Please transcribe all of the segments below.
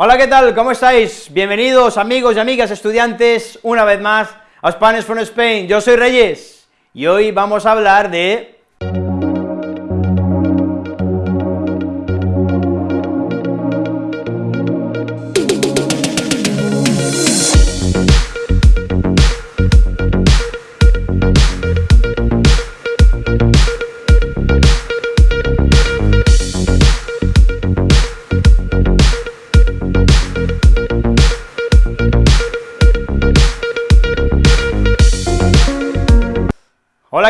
Hola, ¿qué tal? ¿Cómo estáis? Bienvenidos, amigos y amigas estudiantes, una vez más a Spanish from Spain. Yo soy Reyes, y hoy vamos a hablar de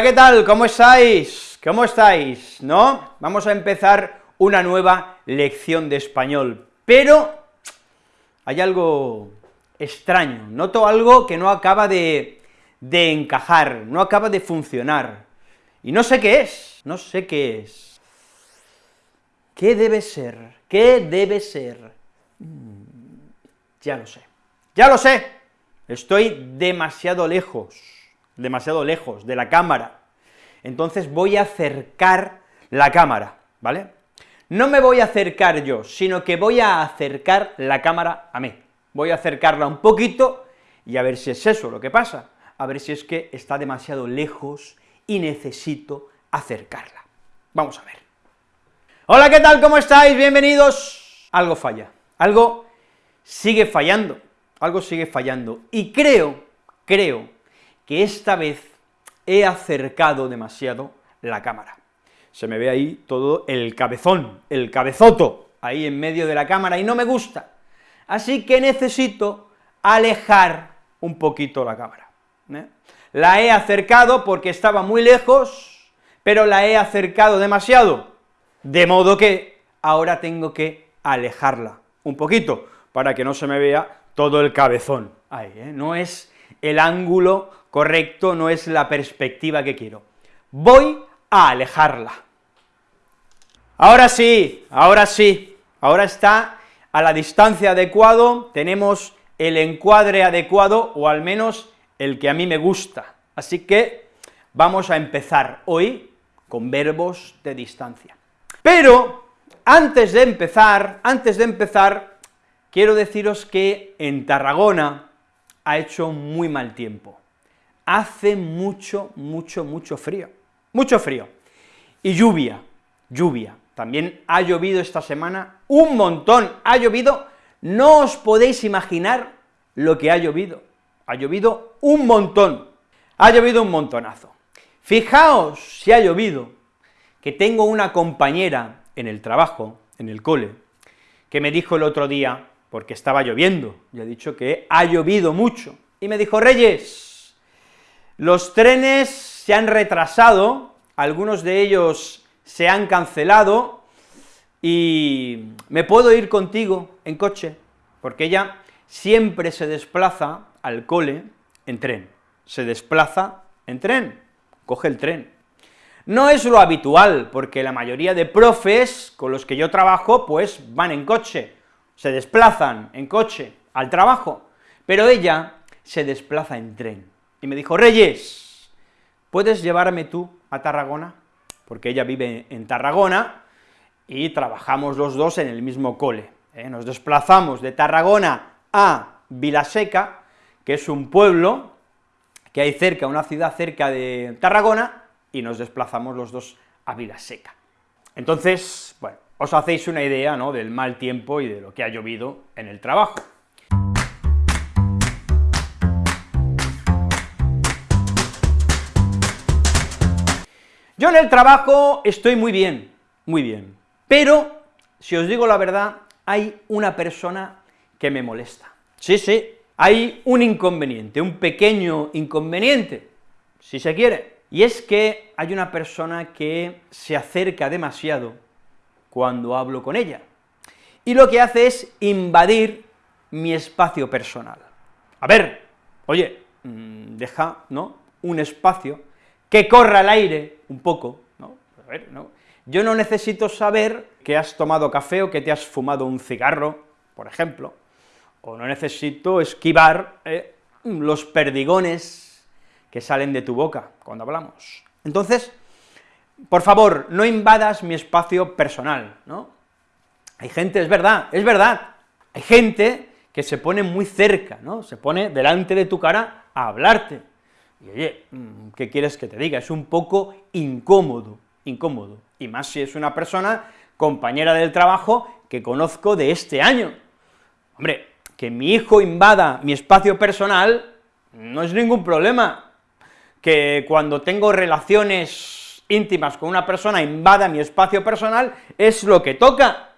¿qué tal? ¿Cómo estáis? ¿Cómo estáis? ¿No? Vamos a empezar una nueva lección de español, pero hay algo extraño, noto algo que no acaba de, de encajar, no acaba de funcionar, y no sé qué es, no sé qué es. ¿Qué debe ser? ¿Qué debe ser? Mm, ya lo sé, ya lo sé, estoy demasiado lejos demasiado lejos de la cámara. Entonces voy a acercar la cámara, ¿vale? No me voy a acercar yo, sino que voy a acercar la cámara a mí. Voy a acercarla un poquito y a ver si es eso lo que pasa, a ver si es que está demasiado lejos y necesito acercarla. Vamos a ver. Hola, ¿qué tal? ¿Cómo estáis? Bienvenidos. Algo falla, algo sigue fallando, algo sigue fallando, y creo, creo que esta vez he acercado demasiado la cámara. Se me ve ahí todo el cabezón, el cabezoto, ahí en medio de la cámara, y no me gusta. Así que necesito alejar un poquito la cámara. ¿eh? La he acercado porque estaba muy lejos, pero la he acercado demasiado, de modo que ahora tengo que alejarla un poquito, para que no se me vea todo el cabezón. Ahí, ¿eh? no es el ángulo correcto, no es la perspectiva que quiero. Voy a alejarla. Ahora sí, ahora sí, ahora está a la distancia adecuado, tenemos el encuadre adecuado, o al menos el que a mí me gusta. Así que vamos a empezar hoy con verbos de distancia. Pero, antes de empezar, antes de empezar, quiero deciros que en Tarragona ha hecho muy mal tiempo hace mucho, mucho, mucho frío, mucho frío, y lluvia, lluvia, también ha llovido esta semana un montón, ha llovido, no os podéis imaginar lo que ha llovido, ha llovido un montón, ha llovido un montonazo. Fijaos si ha llovido, que tengo una compañera en el trabajo, en el cole, que me dijo el otro día, porque estaba lloviendo, yo he dicho que ha llovido mucho, y me dijo, Reyes, los trenes se han retrasado, algunos de ellos se han cancelado, y me puedo ir contigo en coche, porque ella siempre se desplaza al cole en tren, se desplaza en tren, coge el tren. No es lo habitual, porque la mayoría de profes con los que yo trabajo, pues van en coche, se desplazan en coche al trabajo, pero ella se desplaza en tren y me dijo, Reyes, ¿puedes llevarme tú a Tarragona? Porque ella vive en Tarragona y trabajamos los dos en el mismo cole. ¿eh? Nos desplazamos de Tarragona a Vilaseca, que es un pueblo que hay cerca, una ciudad cerca de Tarragona, y nos desplazamos los dos a Vilaseca. Entonces, bueno, os hacéis una idea, ¿no?, del mal tiempo y de lo que ha llovido en el trabajo. Yo en el trabajo estoy muy bien, muy bien, pero, si os digo la verdad, hay una persona que me molesta. Sí, sí, hay un inconveniente, un pequeño inconveniente, si se quiere, y es que hay una persona que se acerca demasiado cuando hablo con ella, y lo que hace es invadir mi espacio personal. A ver, oye, mm, deja, ¿no?, un espacio que corra el aire un poco, ¿no? A ver, ¿no? Yo no necesito saber que has tomado café o que te has fumado un cigarro, por ejemplo, o no necesito esquivar eh, los perdigones que salen de tu boca cuando hablamos. Entonces, por favor, no invadas mi espacio personal, ¿no? Hay gente, es verdad, es verdad, Hay gente que se pone muy cerca, ¿no? Se pone delante de tu cara a hablarte. Y oye, mm, ¿qué quieres que te diga? Es un poco incómodo, incómodo, y más si es una persona compañera del trabajo que conozco de este año. Hombre, que mi hijo invada mi espacio personal no es ningún problema, que cuando tengo relaciones íntimas con una persona invada mi espacio personal es lo que toca,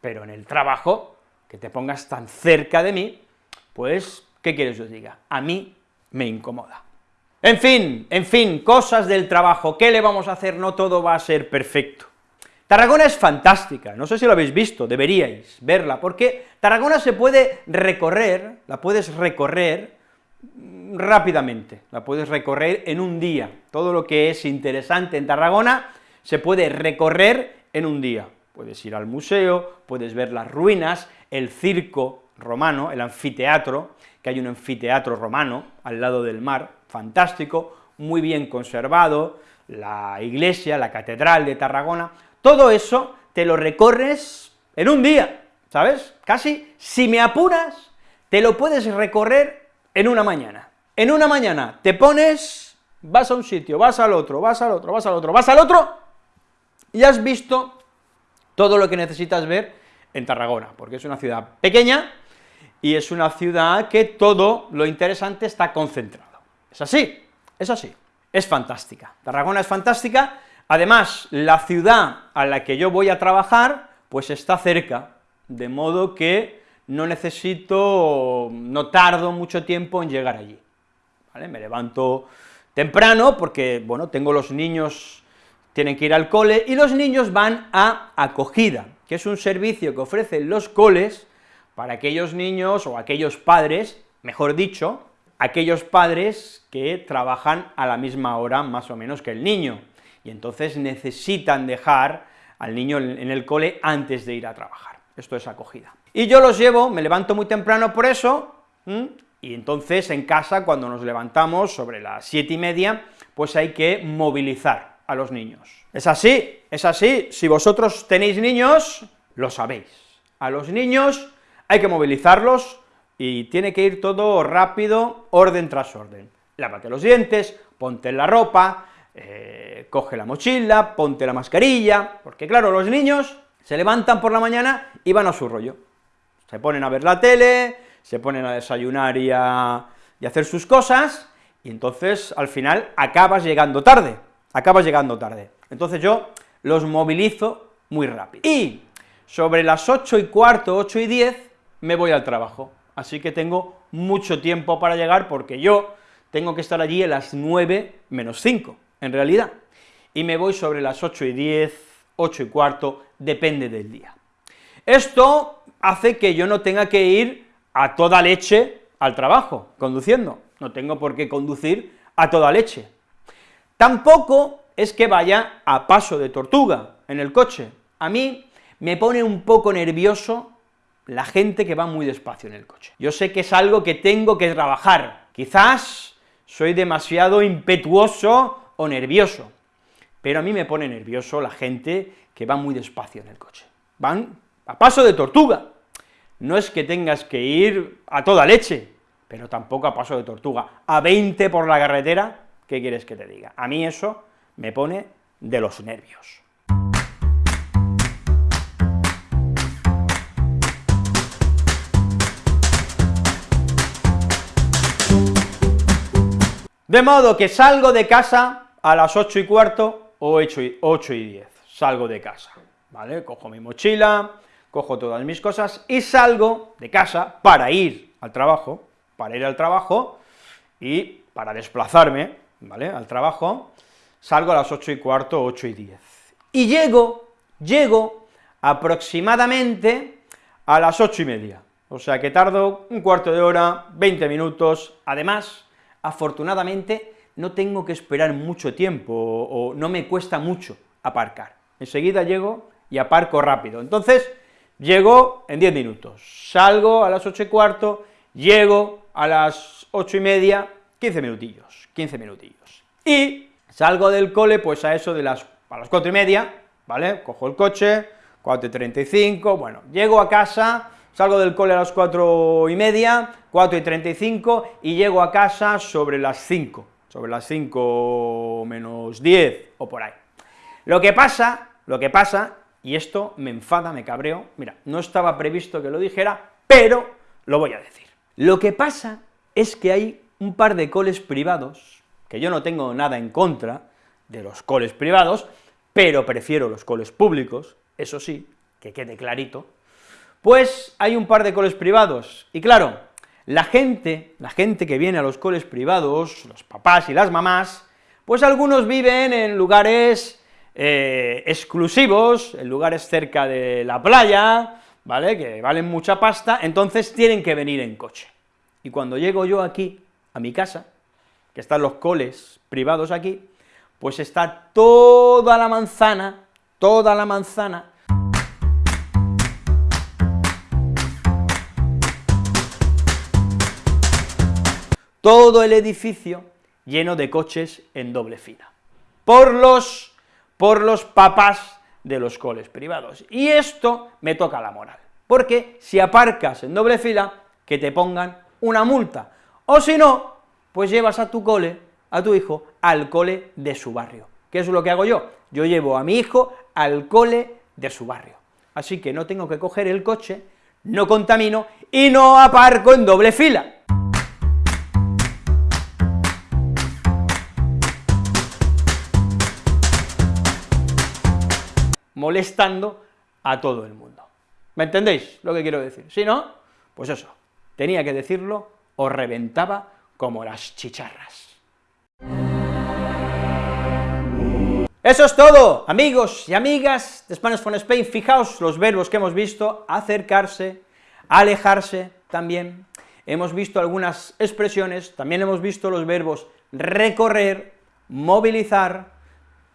pero en el trabajo, que te pongas tan cerca de mí, pues, ¿qué quieres que os diga? A mí me incomoda. En fin, en fin, cosas del trabajo, ¿qué le vamos a hacer? No todo va a ser perfecto. Tarragona es fantástica, no sé si lo habéis visto, deberíais verla, porque Tarragona se puede recorrer, la puedes recorrer rápidamente, la puedes recorrer en un día, todo lo que es interesante en Tarragona se puede recorrer en un día, puedes ir al museo, puedes ver las ruinas, el circo romano, el anfiteatro, que hay un anfiteatro romano al lado del mar, fantástico, muy bien conservado, la iglesia, la catedral de Tarragona, todo eso te lo recorres en un día, ¿sabes? Casi, si me apuras, te lo puedes recorrer en una mañana. En una mañana te pones, vas a un sitio, vas al otro, vas al otro, vas al otro, vas al otro, y has visto todo lo que necesitas ver en Tarragona, porque es una ciudad pequeña, y es una ciudad que todo lo interesante está concentrado. Es así, es así, es fantástica. Tarragona es fantástica, además, la ciudad a la que yo voy a trabajar, pues está cerca, de modo que no necesito, no tardo mucho tiempo en llegar allí, ¿vale? Me levanto temprano porque, bueno, tengo los niños, tienen que ir al cole, y los niños van a acogida, que es un servicio que ofrecen los coles para aquellos niños o aquellos padres, mejor dicho, aquellos padres que trabajan a la misma hora más o menos que el niño, y entonces necesitan dejar al niño en el cole antes de ir a trabajar. Esto es acogida. Y yo los llevo, me levanto muy temprano por eso, y entonces en casa, cuando nos levantamos sobre las siete y media, pues hay que movilizar a los niños. Es así, es así, si vosotros tenéis niños, lo sabéis. A los niños hay que movilizarlos, y tiene que ir todo rápido, orden tras orden. Lávate los dientes, ponte la ropa, eh, coge la mochila, ponte la mascarilla, porque claro, los niños se levantan por la mañana y van a su rollo. Se ponen a ver la tele, se ponen a desayunar y a, y a hacer sus cosas, y entonces al final acabas llegando tarde, acabas llegando tarde. Entonces yo los movilizo muy rápido. Y sobre las ocho y cuarto, ocho y diez, me voy al trabajo así que tengo mucho tiempo para llegar, porque yo tengo que estar allí a las 9 menos 5, en realidad, y me voy sobre las 8 y 10, 8 y cuarto, depende del día. Esto hace que yo no tenga que ir a toda leche al trabajo, conduciendo, no tengo por qué conducir a toda leche. Tampoco es que vaya a paso de tortuga en el coche, a mí me pone un poco nervioso la gente que va muy despacio en el coche. Yo sé que es algo que tengo que trabajar, quizás soy demasiado impetuoso o nervioso, pero a mí me pone nervioso la gente que va muy despacio en el coche. Van a paso de tortuga. No es que tengas que ir a toda leche, pero tampoco a paso de tortuga. A 20 por la carretera, ¿qué quieres que te diga? A mí eso me pone de los nervios. De modo que salgo de casa a las ocho y cuarto o ocho y, ocho y diez, salgo de casa, ¿vale? Cojo mi mochila, cojo todas mis cosas y salgo de casa para ir al trabajo, para ir al trabajo y para desplazarme, ¿vale?, al trabajo, salgo a las ocho y cuarto, ocho y diez. Y llego, llego aproximadamente a las ocho y media, o sea que tardo un cuarto de hora, 20 minutos, además, afortunadamente no tengo que esperar mucho tiempo, o, no me cuesta mucho aparcar. Enseguida llego y aparco rápido. Entonces, llego en 10 minutos, salgo a las ocho y cuarto, llego a las ocho y media, 15 minutillos, 15 minutillos. Y salgo del cole, pues a eso de las, a las cuatro y media, ¿vale? Cojo el coche, 4 y 35, bueno, llego a casa salgo del cole a las cuatro y media, cuatro y treinta y cinco, y llego a casa sobre las cinco, sobre las cinco menos diez, o por ahí. Lo que pasa, lo que pasa, y esto me enfada, me cabreo, mira, no estaba previsto que lo dijera, pero lo voy a decir. Lo que pasa es que hay un par de coles privados, que yo no tengo nada en contra de los coles privados, pero prefiero los coles públicos, eso sí, que quede clarito, pues hay un par de coles privados, y claro, la gente, la gente que viene a los coles privados, los papás y las mamás, pues algunos viven en lugares eh, exclusivos, en lugares cerca de la playa, ¿vale?, que valen mucha pasta, entonces tienen que venir en coche. Y cuando llego yo aquí, a mi casa, que están los coles privados aquí, pues está toda la manzana, toda la manzana, todo el edificio lleno de coches en doble fila, por los por los papás de los coles privados. Y esto me toca la moral, porque si aparcas en doble fila, que te pongan una multa, o si no, pues llevas a tu cole, a tu hijo, al cole de su barrio. ¿Qué es lo que hago yo? Yo llevo a mi hijo al cole de su barrio. Así que no tengo que coger el coche, no contamino y no aparco en doble fila. Molestando a todo el mundo. ¿Me entendéis lo que quiero decir? Si no, pues eso, tenía que decirlo o reventaba como las chicharras. Eso es todo, amigos y amigas de Spanish from Spain, fijaos los verbos que hemos visto, acercarse, alejarse también, hemos visto algunas expresiones, también hemos visto los verbos recorrer, movilizar,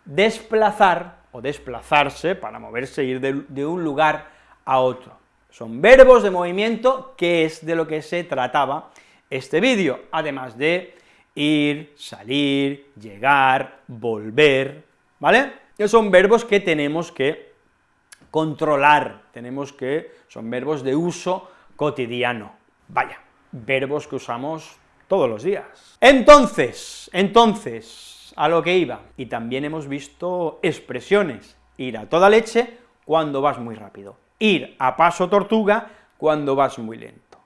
desplazar, o desplazarse para moverse, ir de, un lugar a otro. Son verbos de movimiento, que es de lo que se trataba este vídeo, además de ir, salir, llegar, volver, ¿vale? Que son verbos que tenemos que controlar, tenemos que, son verbos de uso cotidiano, vaya, verbos que usamos todos los días. Entonces, entonces, a lo que iba, y también hemos visto expresiones, ir a toda leche cuando vas muy rápido, ir a paso tortuga cuando vas muy lento.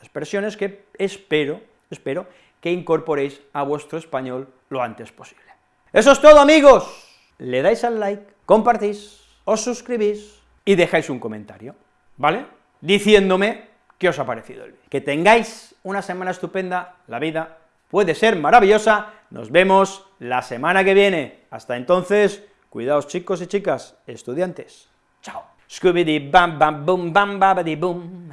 Expresiones que espero, espero que incorporéis a vuestro español lo antes posible. Eso es todo, amigos. Le dais al like, compartís, os suscribís y dejáis un comentario, ¿vale? Diciéndome qué os ha parecido el vídeo. Que tengáis una semana estupenda, la vida puede ser maravillosa, nos vemos la semana que viene. Hasta entonces, cuidaos chicos y chicas, estudiantes. Chao. Scooby-Dee bam bam boom bam babadi boom.